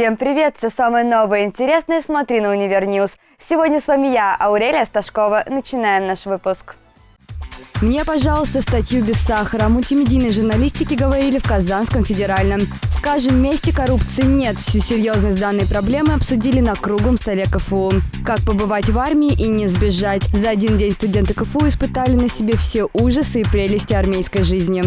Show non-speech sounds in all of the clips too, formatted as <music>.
Всем привет! Все самое новое и интересное смотри на Univer News. Сегодня с вами я, Аурелия Сташкова. Начинаем наш выпуск. Мне, пожалуйста, статью без сахара. О мультимедийной журналистике говорили в Казанском федеральном. Скажем вместе коррупции нет. Всю серьезность данной проблемы обсудили на круглом столе КФУ. Как побывать в армии и не сбежать. За один день студенты КФУ испытали на себе все ужасы и прелести армейской жизни.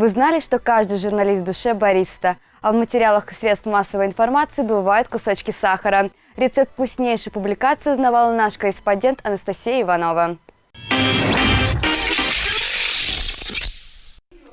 Вы знали, что каждый журналист в душе бариста, а в материалах средств массовой информации бывают кусочки сахара. Рецепт вкуснейшей публикации узнавала наш корреспондент Анастасия Иванова.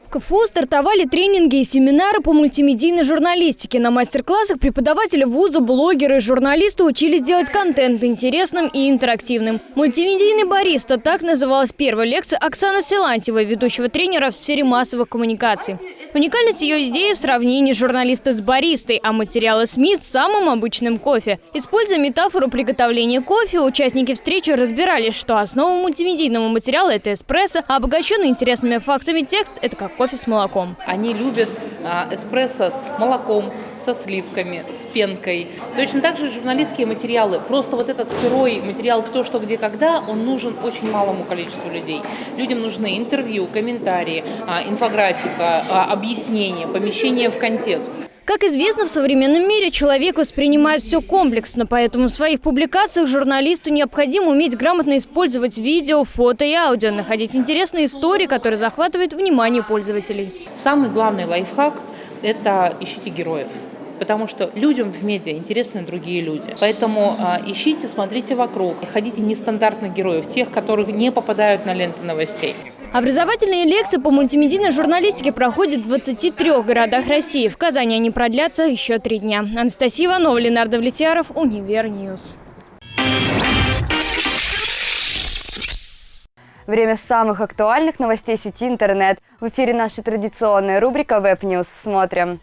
КФУ стартовали тренинги и семинары по мультимедийной журналистике. На мастер-классах преподаватели вуза, блогеры и журналисты учились делать контент интересным и интерактивным. Мультимедийный бариста – так называлась первая лекция Оксаны Силантьевой, ведущего тренера в сфере массовых коммуникаций. Уникальность ее идеи в сравнении журналиста с баристой, а материалы СМИ с самым обычным кофе. Используя метафору приготовления кофе, участники встречи разбирались, что основа мультимедийного материала – это эспрессо, а обогащенный интересными фактами текст – это как кофе с молоком. Они любят а, эспрессо с молоком, со сливками, с пенкой. Точно так же журналистские материалы. Просто вот этот сырой материал «Кто, что, где, когда» он нужен очень малому количеству людей. Людям нужны интервью, комментарии, а, инфографика, а, объяснения, помещение в контекст. Как известно, в современном мире человек воспринимает все комплексно, поэтому в своих публикациях журналисту необходимо уметь грамотно использовать видео, фото и аудио, находить интересные истории, которые захватывают внимание пользователей. Самый главный лайфхак – это ищите героев потому что людям в медиа интересны другие люди. Поэтому э, ищите, смотрите вокруг, ходите нестандартных героев, тех, которых не попадают на ленты новостей. Образовательные лекции по мультимедийной журналистике проходят в 23 городах России. В Казани они продлятся еще три дня. Анастасия Иванова, Ленар Давлетьяров, Универ News. Время самых актуальных новостей сети интернет. В эфире наша традиционная рубрика Web News. Смотрим.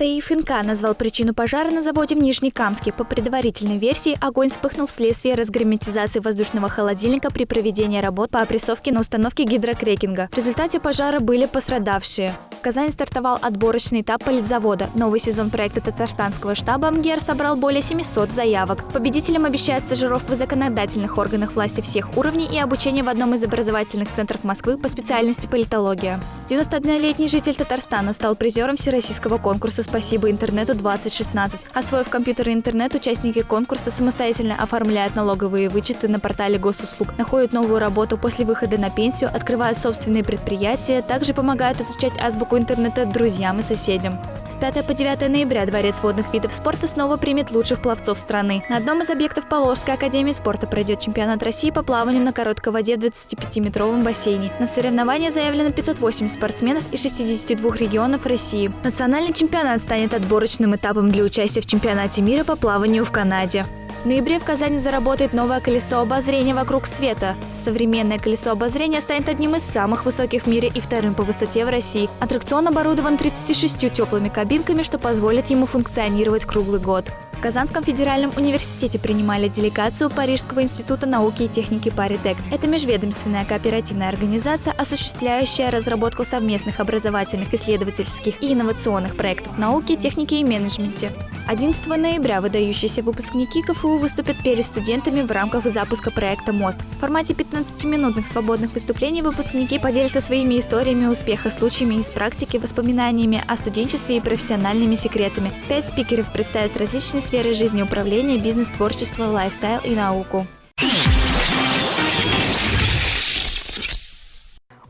ТАИФ-НК назвал причину пожара на заводе в Нижнекамске. По предварительной версии, огонь вспыхнул вследствие разгерметизации воздушного холодильника при проведении работ по опрессовке на установке гидрокрекинга. В результате пожара были пострадавшие. В Казани стартовал отборочный этап политзавода. Новый сезон проекта татарстанского штаба МГЕР собрал более 700 заявок. Победителям обещают стажировку в законодательных органах власти всех уровней и обучение в одном из образовательных центров Москвы по специальности политология. 91-летний житель Татарстана стал призером Всероссийского конкурса «Спасибо интернету-2016». Освоив компьютер и интернет, участники конкурса самостоятельно оформляют налоговые вычеты на портале госуслуг, находят новую работу после выхода на пенсию, открывают собственные предприятия, также помогают изучать азбуку интернета друзьям и соседям. С 5 по 9 ноября Дворец водных видов спорта снова примет лучших пловцов страны. На одном из объектов Поволжской академии спорта пройдет чемпионат России по плаванию на короткой воде в 25-метровом бассейне. На соревнования заявлено 580 спортсменов из 62 регионов России. Национальный чемпионат станет отборочным этапом для участия в чемпионате мира по плаванию в Канаде. В ноябре в Казани заработает новое колесо обозрения вокруг света. Современное колесо обозрения станет одним из самых высоких в мире и вторым по высоте в России. Аттракцион оборудован 36 теплыми кабинками, что позволит ему функционировать круглый год. В Казанском федеральном университете принимали делегацию Парижского института науки и техники Паритек. Это межведомственная кооперативная организация, осуществляющая разработку совместных образовательных, исследовательских и инновационных проектов науки, техники и менеджменте. 11 ноября выдающиеся выпускники КФУ выступят перед студентами в рамках запуска проекта «Мост». В формате 15-минутных свободных выступлений выпускники поделятся своими историями успеха, случаями из практики, воспоминаниями о студенчестве и профессиональными секретами. Пять спикеров представят различные сферы жизни управления, бизнес, творчество, лайфстайл и науку.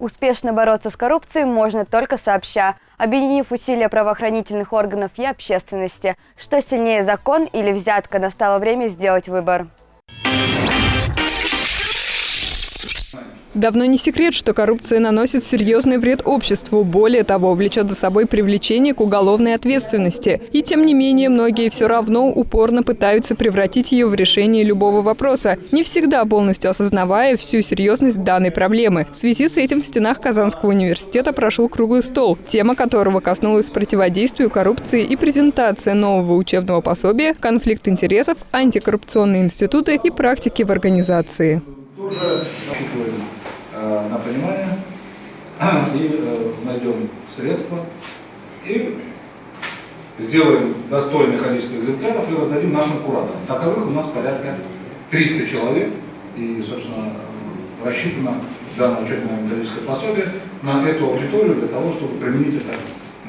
Успешно бороться с коррупцией можно только сообща, объединив усилия правоохранительных органов и общественности. Что сильнее закон или взятка, настало время сделать выбор. Давно не секрет, что коррупция наносит серьезный вред обществу. Более того, влечет за собой привлечение к уголовной ответственности. И тем не менее, многие все равно упорно пытаются превратить ее в решение любого вопроса, не всегда полностью осознавая всю серьезность данной проблемы. В связи с этим в стенах Казанского университета прошел круглый стол, тема которого коснулась противодействию коррупции и презентация нового учебного пособия «Конфликт интересов, антикоррупционные институты и практики в организации». Тоже на понимание <clears throat> и найдем средства и сделаем достойное количество экземпляров и раздадим нашим кураторам. Таковых у нас порядка 300 человек, и, собственно, рассчитано данное учебное методическое пособие на эту аудиторию для того, чтобы применить это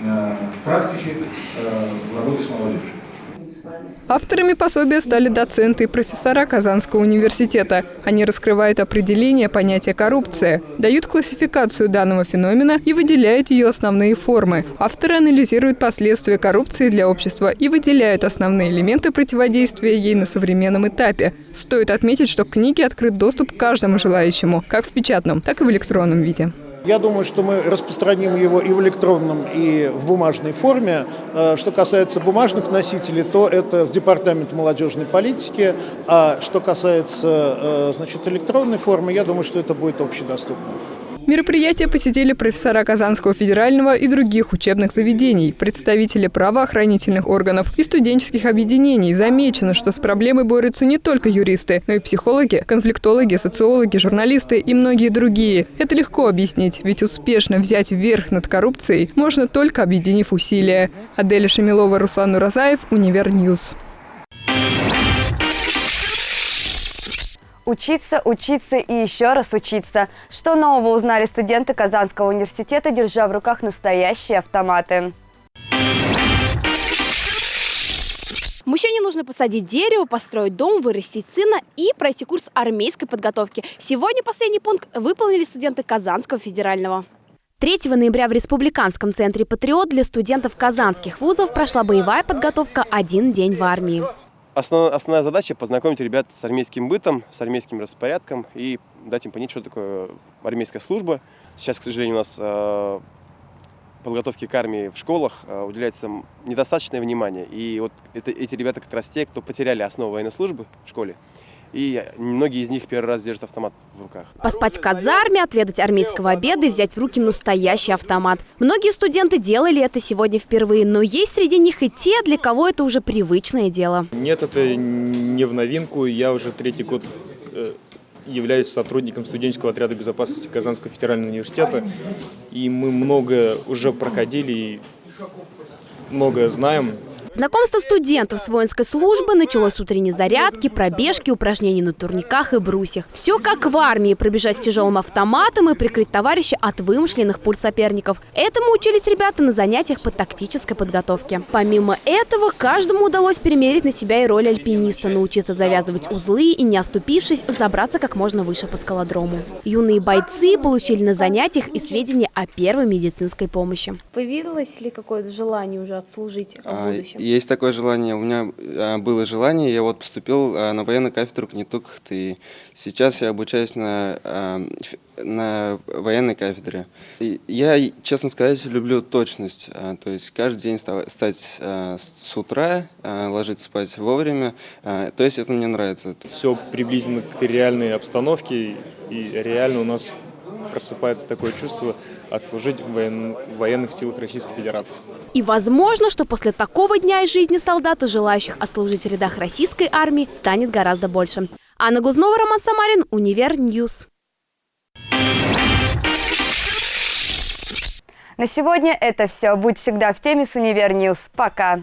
э, в практике э, в работе с молодежью. Авторами пособия стали доценты и профессора Казанского университета. Они раскрывают определение понятия коррупция, дают классификацию данного феномена и выделяют ее основные формы. Авторы анализируют последствия коррупции для общества и выделяют основные элементы противодействия ей на современном этапе. Стоит отметить, что к книге открыт доступ каждому желающему, как в печатном, так и в электронном виде. Я думаю, что мы распространим его и в электронном, и в бумажной форме. Э, что касается бумажных носителей, то это в Департамент молодежной политики. А что касается э, значит, электронной формы, я думаю, что это будет общедоступно. Мероприятие посетили профессора Казанского федерального и других учебных заведений, представители правоохранительных органов и студенческих объединений. Замечено, что с проблемой борются не только юристы, но и психологи, конфликтологи, социологи, журналисты и многие другие. Это легко объяснить, ведь успешно взять верх над коррупцией можно только объединив усилия. Аделя Шамилова, Руслан Уразаев, Универ News. Учиться, учиться и еще раз учиться. Что нового узнали студенты Казанского университета, держа в руках настоящие автоматы? Мужчине нужно посадить дерево, построить дом, вырастить сына и пройти курс армейской подготовки. Сегодня последний пункт выполнили студенты Казанского федерального. 3 ноября в Республиканском центре «Патриот» для студентов казанских вузов прошла боевая подготовка «Один день в армии». Основ, основная задача – познакомить ребят с армейским бытом, с армейским распорядком и дать им понять, что такое армейская служба. Сейчас, к сожалению, у нас э, подготовке к армии в школах э, уделяется недостаточное внимание. И вот это, эти ребята как раз те, кто потеряли основу военной службы в школе и многие из них первый раз держат автомат в руках. Поспать в казарме, отведать армейского обеда и взять в руки настоящий автомат. Многие студенты делали это сегодня впервые, но есть среди них и те, для кого это уже привычное дело. Нет, это не в новинку. Я уже третий год э, являюсь сотрудником студенческого отряда безопасности Казанского федерального университета. И мы много уже проходили и многое знаем. Знакомство студентов с воинской службы началось с утренней зарядки, пробежки, упражнений на турниках и брусьях. Все как в армии – пробежать с тяжелым автоматом и прикрыть товарища от вымышленных пуль соперников. Этому учились ребята на занятиях по тактической подготовке. Помимо этого, каждому удалось перемерить на себя и роль альпиниста, научиться завязывать узлы и, не оступившись, взобраться как можно выше по скалодрому. Юные бойцы получили на занятиях и сведения о первой медицинской помощи. Появилось ли какое-то желание уже отслужить в а, будущем? Есть такое желание. У меня а, было желание, я вот поступил а, на военную кафедру КНИТУК, и сейчас я обучаюсь на, а, на военной кафедре. И я, честно сказать, люблю точность, то есть каждый день стать с утра, ложиться спать вовремя, то есть это мне нравится. Все приблизительно к реальной обстановке, и реально у нас просыпается такое чувство отслужить в, воен... военных силах Российской Федерации. И возможно, что после такого дня из жизни солдата, желающих отслужить в рядах российской армии, станет гораздо больше. Анна Глазнова, Роман Самарин, Универ News. На сегодня это все. Будь всегда в теме с Универ News. Пока.